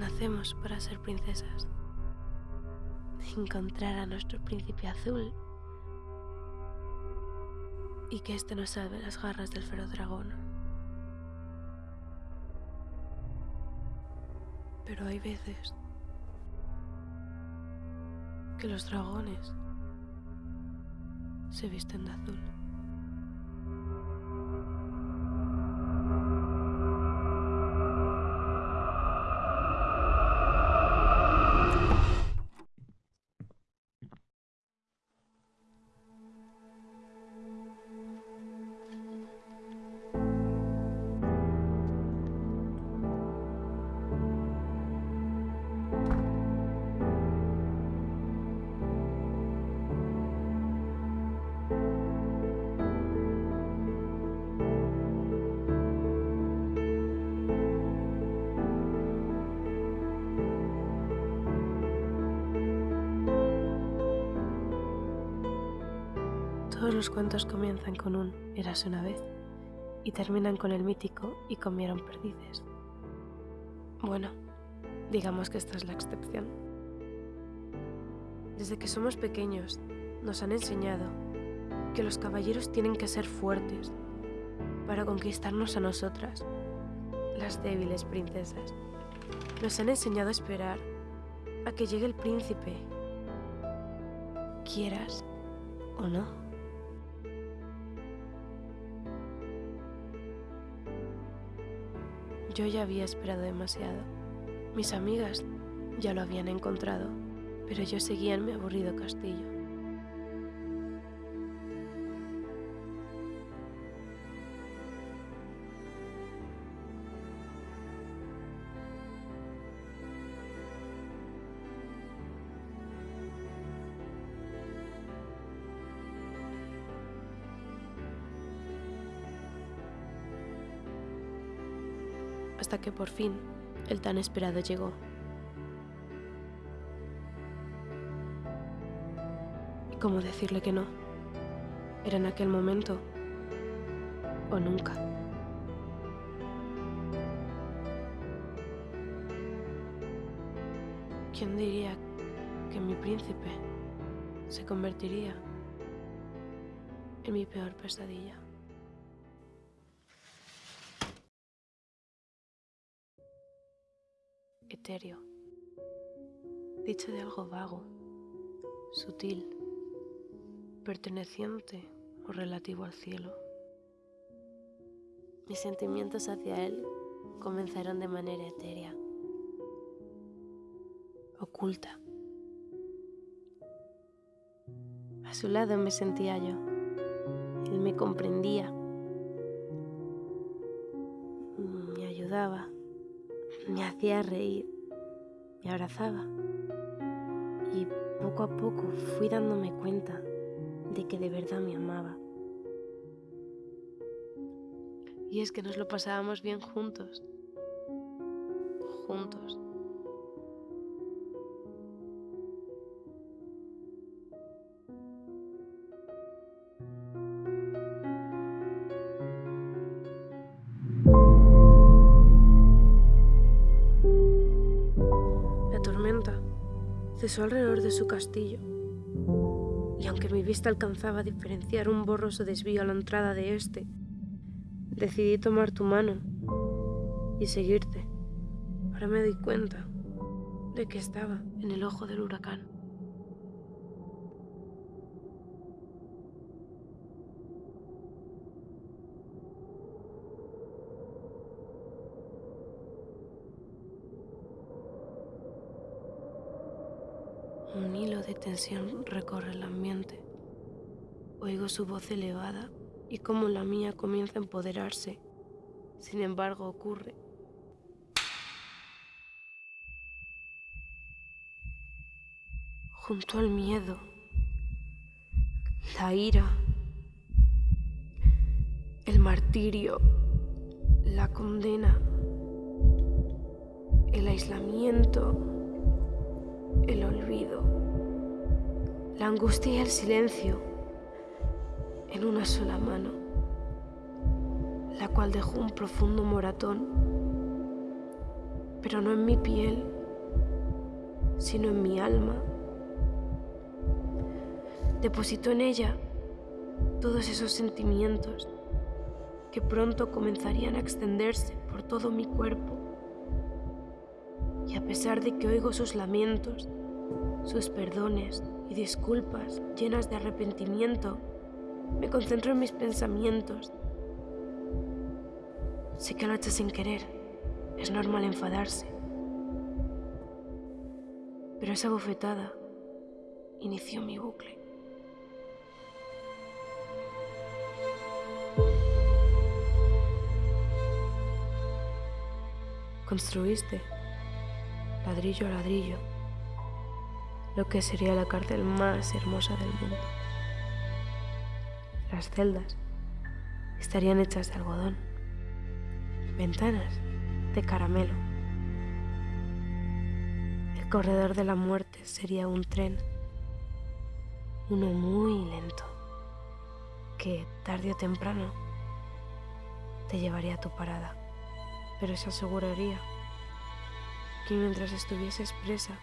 hacemos para ser princesas? Encontrar a nuestro príncipe azul y que éste nos salve las garras del feroz dragón. Pero hay veces que los dragones se visten de azul. Los cuentos comienzan con un Érase una vez y terminan con el mítico y comieron perdices. Bueno, digamos que esta es la excepción. Desde que somos pequeños nos han enseñado que los caballeros tienen que ser fuertes para conquistarnos a nosotras, las débiles princesas. Nos han enseñado a esperar a que llegue el príncipe, quieras o no. Yo ya había esperado demasiado. Mis amigas ya lo habían encontrado, pero yo seguía en mi aburrido castillo. Hasta que por fin el tan esperado llegó. ¿Y cómo decirle que no? Era en aquel momento o nunca. ¿Quién diría que mi príncipe se convertiría en mi peor pesadilla? Dicho de algo vago, sutil, perteneciente o relativo al cielo. Mis sentimientos hacia él comenzaron de manera etérea, oculta. A su lado me sentía yo. Él me comprendía, me ayudaba, me hacía reír, me abrazaba. Y poco a poco fui dándome cuenta de que de verdad me amaba. Y es que nos lo pasábamos bien juntos. Juntos. Cesó alrededor de su castillo, y aunque mi vista alcanzaba a diferenciar un borroso desvío a la entrada de este, decidí tomar tu mano y seguirte. Ahora me doy cuenta de que estaba en el ojo del huracán. Un hilo de tensión recorre el ambiente. Oigo su voz elevada y cómo la mía comienza a empoderarse. Sin embargo, ocurre. Junto al miedo, la ira, el martirio, la condena, el aislamiento el olvido, la angustia y el silencio en una sola mano, la cual dejó un profundo moratón, pero no en mi piel, sino en mi alma. Depositó en ella todos esos sentimientos que pronto comenzarían a extenderse por todo mi cuerpo. A pesar de que oigo sus lamentos, sus perdones y disculpas llenas de arrepentimiento, me concentro en mis pensamientos. Sé que lo he hecho sin querer, es normal enfadarse. Pero esa bofetada inició mi bucle. Construiste, ladrillo a ladrillo, lo que sería la cárcel más hermosa del mundo. Las celdas estarían hechas de algodón, ventanas de caramelo. El corredor de la muerte sería un tren, uno muy lento, que tarde o temprano te llevaría a tu parada, pero se aseguraría que mientras estuvieses presa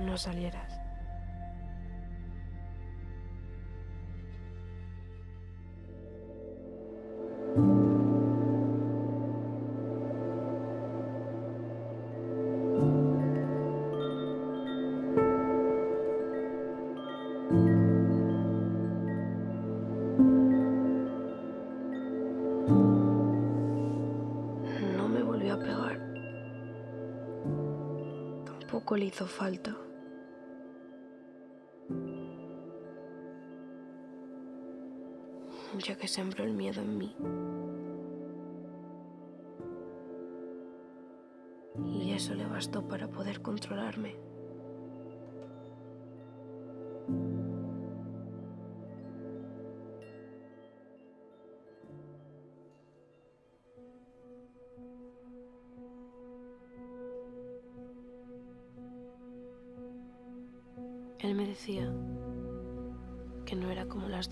no salieras. Le hizo falta. Ya que sembró el miedo en mí. Y eso le bastó para poder controlarme.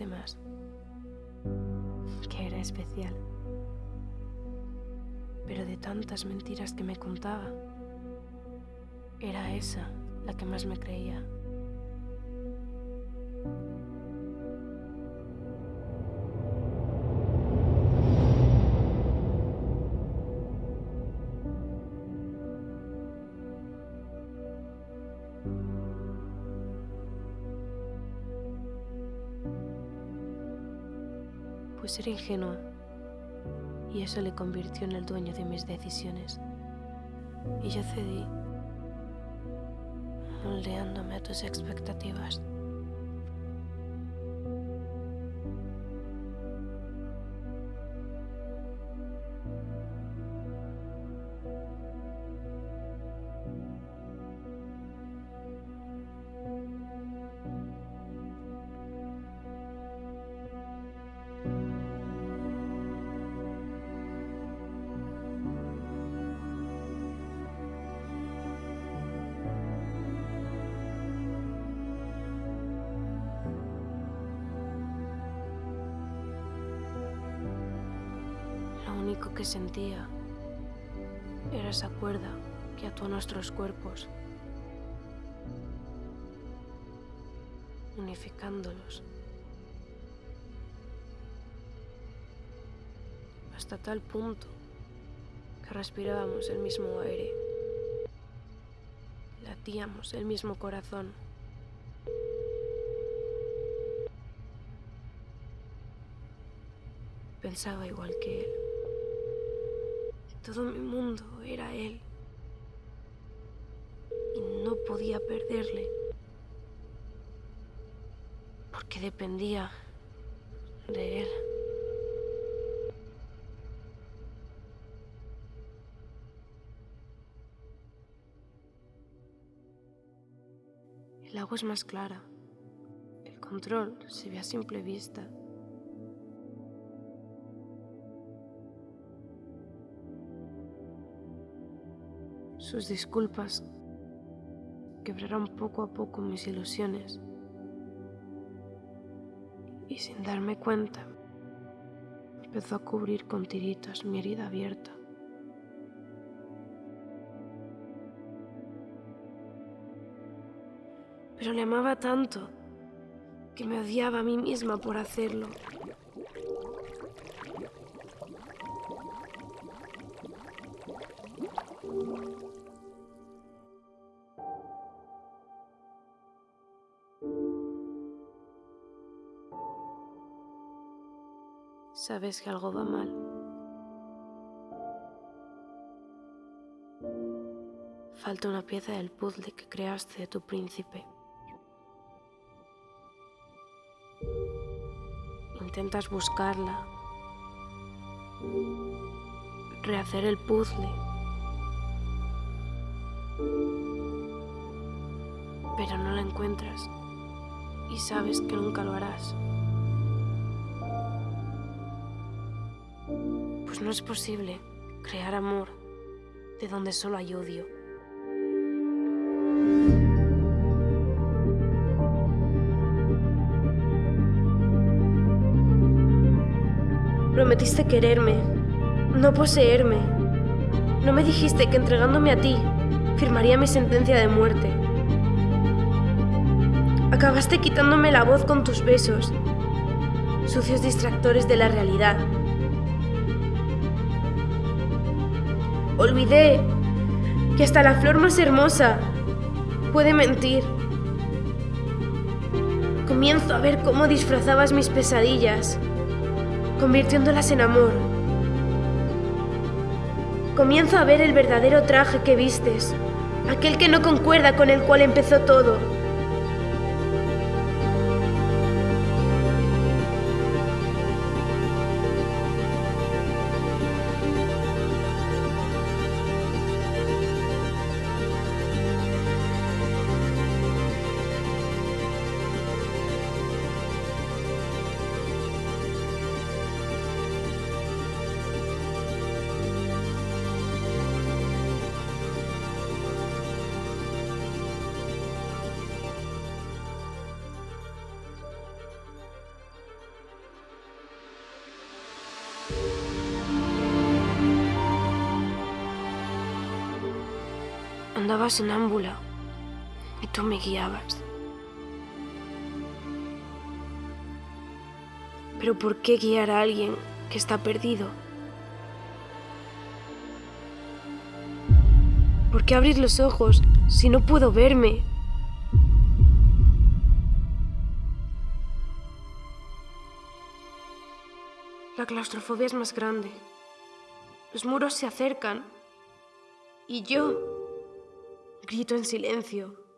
Demás, que era especial. Pero de tantas mentiras que me contaba, era esa la que más me creía. Pues era ingenua y eso le convirtió en el dueño de mis decisiones. Y yo cedí, moldeándome a tus expectativas. Sentía era esa cuerda que ató nuestros cuerpos, unificándolos. Hasta tal punto que respirábamos el mismo aire, latíamos el mismo corazón. Pensaba igual que él. Todo mi mundo era él. Y no podía perderle. Porque dependía de él. El agua es más clara. El control se ve a simple vista. Sus disculpas quebraron poco a poco mis ilusiones. Y sin darme cuenta, empezó a cubrir con tiritas mi herida abierta. Pero le amaba tanto que me odiaba a mí misma por hacerlo. Sabes que algo va mal. Falta una pieza del puzzle que creaste de tu príncipe. Intentas buscarla, rehacer el puzzle, pero no la encuentras y sabes que nunca lo harás. No es posible crear amor de donde solo hay odio. Prometiste quererme, no poseerme. No me dijiste que entregándome a ti firmaría mi sentencia de muerte. Acabaste quitándome la voz con tus besos, sucios distractores de la realidad. Olvidé que hasta la flor más hermosa puede mentir. Comienzo a ver cómo disfrazabas mis pesadillas convirtiéndolas en amor. Comienzo a ver el verdadero traje que vistes, aquel que no concuerda con el cual empezó todo. Andaba sin ámbula y tú me guiabas. Pero ¿por qué guiar a alguien que está perdido? ¿Por qué abrir los ojos si no puedo verme? La claustrofobia es más grande. Los muros se acercan. Y yo grito en silencio.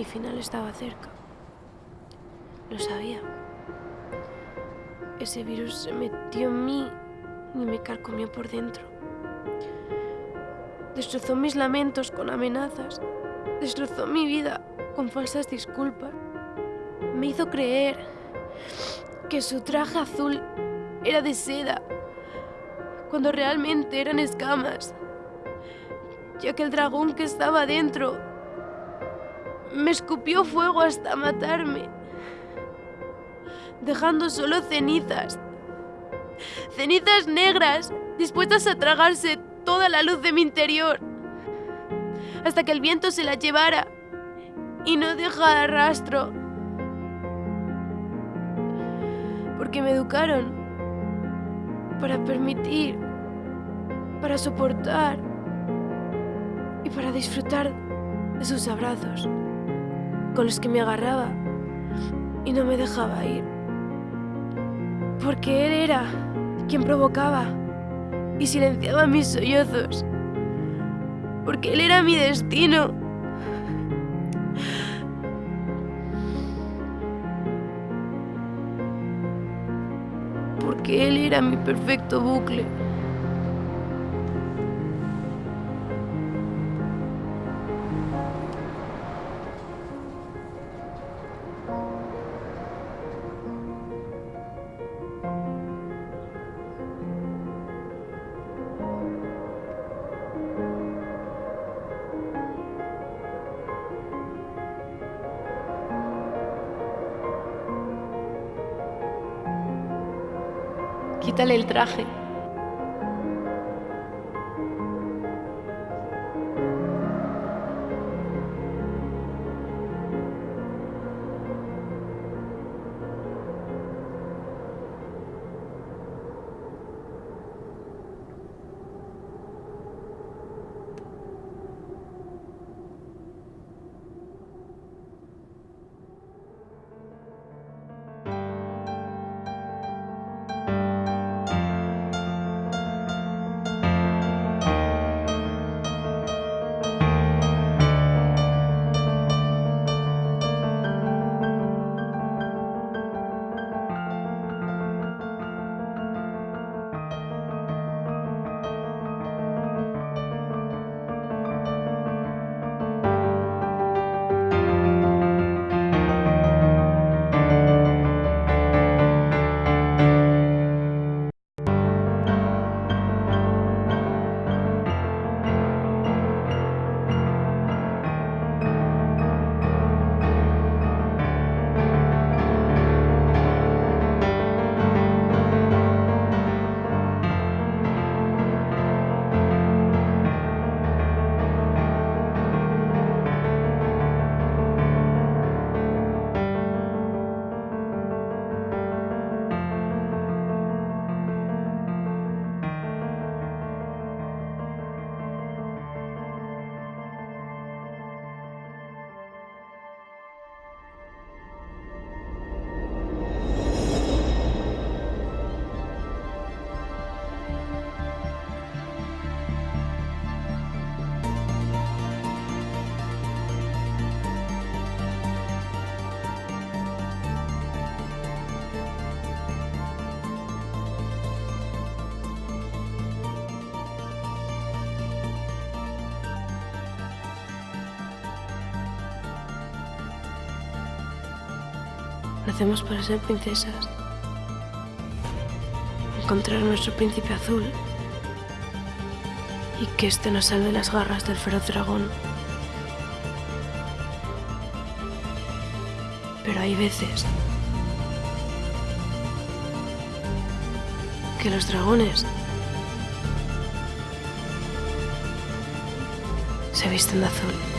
Mi final estaba cerca. Lo sabía. Ese virus se metió en mí y me carcomió por dentro. Destrozó mis lamentos con amenazas. Destrozó mi vida con falsas disculpas. Me hizo creer que su traje azul era de seda, cuando realmente eran escamas. ya que el dragón que estaba dentro me escupió fuego hasta matarme, dejando solo cenizas, cenizas negras dispuestas a tragarse toda la luz de mi interior, hasta que el viento se la llevara y no dejara rastro. Porque me educaron para permitir, para soportar y para disfrutar de sus abrazos, con los que me agarraba y no me dejaba ir. Porque él era quien provocaba y silenciaba mis sollozos. Porque él era mi destino. Porque él era mi perfecto bucle. Quítale el traje. Para ser princesas. Encontrar a nuestro príncipe azul. Y que éste nos salve las garras del feroz dragón. Pero hay veces que los dragones se visten de azul.